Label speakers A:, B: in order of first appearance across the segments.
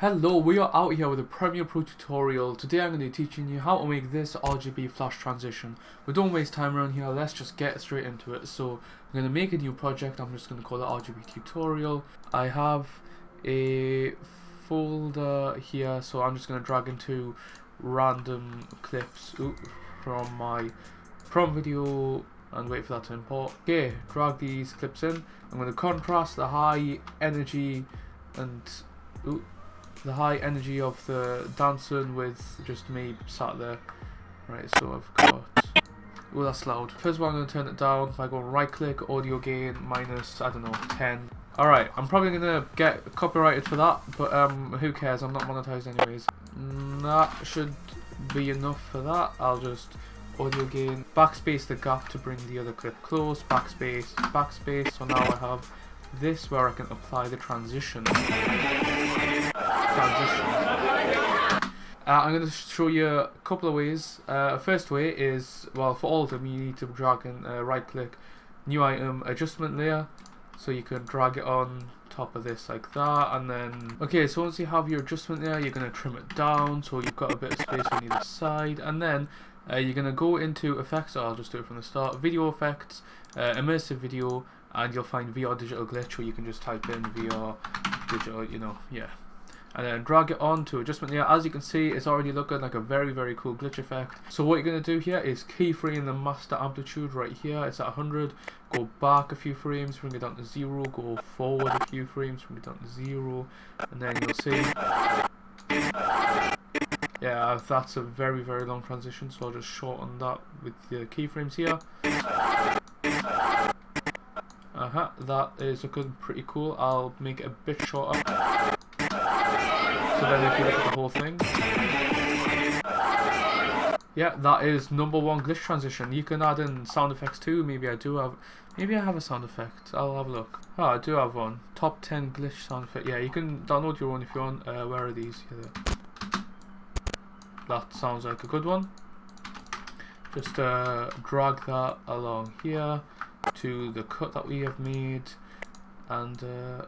A: Hello, we are out here with a Premiere Pro tutorial. Today I'm going to be teaching you how to make this RGB flash transition. We don't waste time around here, let's just get straight into it. So I'm going to make a new project, I'm just going to call it RGB tutorial. I have a folder here, so I'm just going to drag into random clips from my prom video and wait for that to import. Okay, drag these clips in. I'm going to contrast the high energy and ooh, the high energy of the dancing with just me sat there. Right, so I've got... Oh, that's loud. First all, I'm going to turn it down. If I go right click, audio gain, minus, I don't know, 10. Alright, I'm probably going to get copyrighted for that, but um, who cares? I'm not monetized anyways. That should be enough for that. I'll just audio gain, backspace the gap to bring the other clip close, backspace, backspace. So now I have this where I can apply the transition. Uh, I'm going to show you a couple of ways. Uh, first way is, well, for all of them, you need to drag and uh, right click, new item, adjustment layer. So you can drag it on top of this like that and then okay so once you have your adjustment there you're going to trim it down so you've got a bit of space on either side and then uh, you're going to go into effects, I'll just do it from the start, video effects, uh, immersive video, and you'll find VR digital glitch where you can just type in VR digital, you know, yeah. And then drag it on to adjustment layer. As you can see, it's already looking like a very, very cool glitch effect. So what you're going to do here is keyframe the master amplitude right here. It's at 100. Go back a few frames, bring it down to 0. Go forward a few frames, bring it down to 0. And then you'll see yeah, that's a very, very long transition, so I'll just shorten that with the keyframes here. Uh-huh, that is looking pretty cool. I'll make it a bit shorter. So then if you look at the whole thing. Yeah, that is number one glitch transition. You can add in sound effects too. Maybe I do have, maybe I have a sound effect. I'll have a look. Oh, I do have one. Top 10 glitch sound effect. Yeah, you can download your own if you want. Uh, where are these? That sounds like a good one. Just uh, drag that along here to the cut that we have made and uh,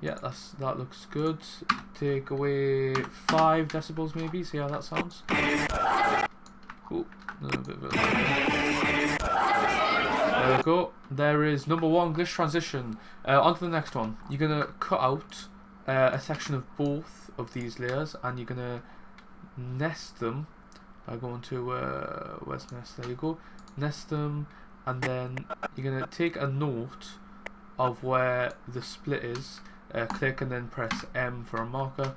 A: yeah that's that looks good. Take away five decibels maybe see how that sounds? It. there we go. There is number one glitch transition. Uh, on to the next one. You're gonna cut out uh, a section of both of these layers and you're gonna nest them by going to uh, where's nest. There you go. Nest them and then you're gonna take a note of where the split is uh, click and then press M for a marker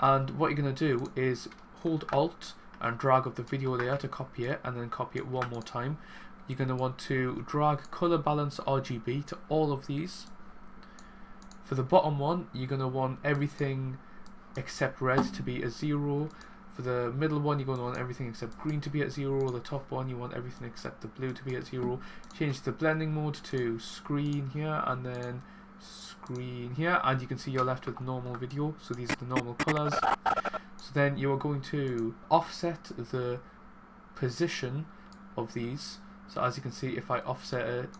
A: and what you're gonna do is hold alt and drag up the video layer to copy it and then copy it one more time you're going to want to drag color balance RGB to all of these for the bottom one, you're going to want everything except red to be a 0. For the middle one, you're going to want everything except green to be at 0. The top one, you want everything except the blue to be at 0. Change the blending mode to screen here and then screen here. And you can see you're left with normal video. So these are the normal colors. So then you are going to offset the position of these. So as you can see, if I offset it,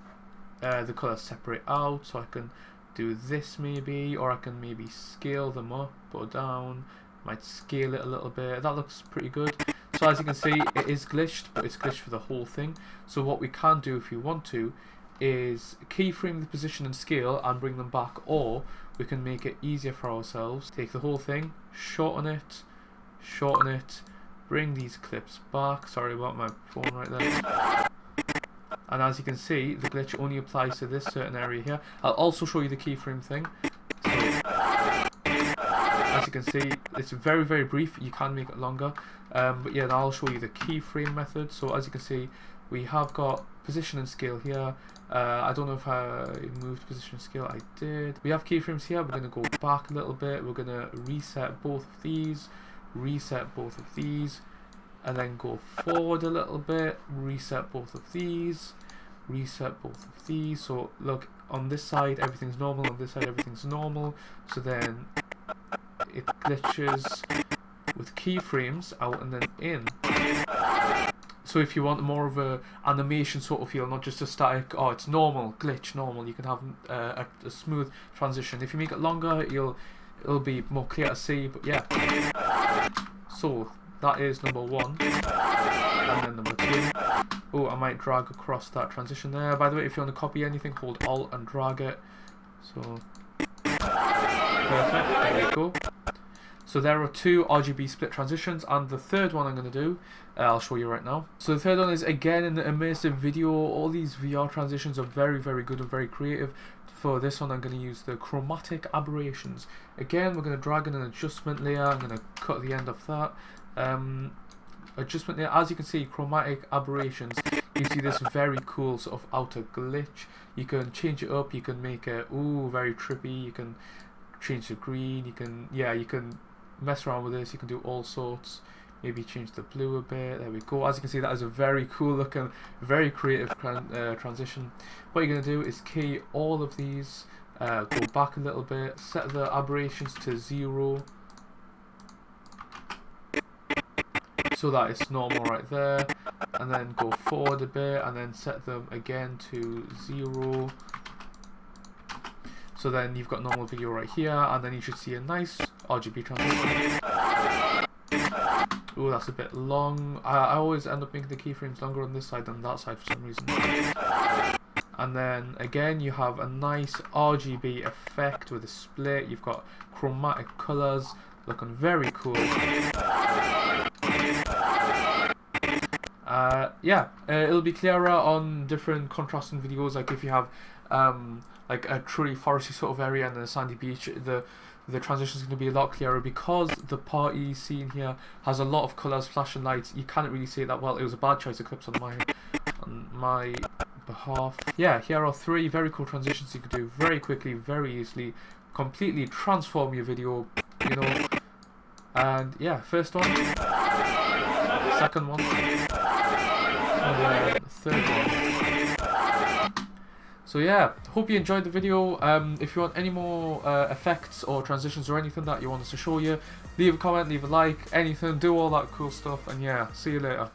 A: uh, the colors separate out. So I can do this maybe, or I can maybe scale them up or down. Might scale it a little bit. That looks pretty good. So as you can see, it is glitched, but it's glitched for the whole thing. So what we can do if you want to is keyframe the position and scale and bring them back, or we can make it easier for ourselves. Take the whole thing, shorten it, shorten it, bring these clips back. Sorry about my phone right there. And as you can see the glitch only applies to this certain area here. I'll also show you the keyframe thing. As you can see it's very very brief. You can make it longer. Um, but yeah I'll show you the keyframe method. So as you can see we have got position and scale here uh, I don't know if I moved position scale I did we have keyframes here we're going to go back a little bit we're going to reset both of these reset both of these and then go forward a little bit, reset both of these, reset both of these. So look, on this side everything's normal, on this side everything's normal. So then it glitches with keyframes out and then in. So if you want more of a animation sort of feel, not just a static, oh it's normal, glitch, normal, you can have uh, a, a, smooth transition. If you make it longer, you'll it'll be more clear to see. But yeah, so that is number one, and then number two. Oh, I might drag across that transition there. By the way, if you want to copy anything, hold Alt and drag it. So perfect. There we go. So there are two RGB split transitions and the third one I'm going to do, uh, I'll show you right now. So the third one is again in the immersive video, all these VR transitions are very very good and very creative. For this one I'm going to use the chromatic aberrations. Again we're going to drag in an adjustment layer, I'm going to cut the end of that. Um, adjustment layer, as you can see chromatic aberrations you this very cool sort of outer glitch. You can change it up, you can make it, ooh, very trippy, you can change the green, you can, yeah, you can mess around with this. You can do all sorts. Maybe change the blue a bit. There we go. As you can see that is a very cool looking very creative uh, transition. What you're going to do is key all of these uh, go back a little bit set the aberrations to zero. So that it's normal right there. And then go forward a bit and then set them again to zero. So then you've got normal video right here. And then you should see a nice RGB transition. Oh, that's a bit long. I, I always end up making the keyframes longer on this side than that side for some reason. And then again you have a nice RGB effect with a split. You've got chromatic colours looking very cool. Uh, yeah, uh, it'll be clearer on different contrasting videos. Like if you have um, like a truly foresty sort of area and then a sandy beach, the the transition is going to be a lot clearer because the party scene here has a lot of colours, flashing lights. You can't really see it that well. It was a bad choice of clips on my on my behalf. Yeah, here are three very cool transitions you can do very quickly, very easily, completely transform your video. You know, and yeah, first one, second one, and then third one. So yeah, hope you enjoyed the video. Um, if you want any more uh, effects or transitions or anything that you want us to show you, leave a comment, leave a like, anything, do all that cool stuff. And yeah, see you later.